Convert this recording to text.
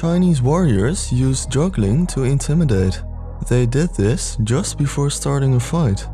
Chinese warriors used juggling to intimidate. They did this just before starting a fight.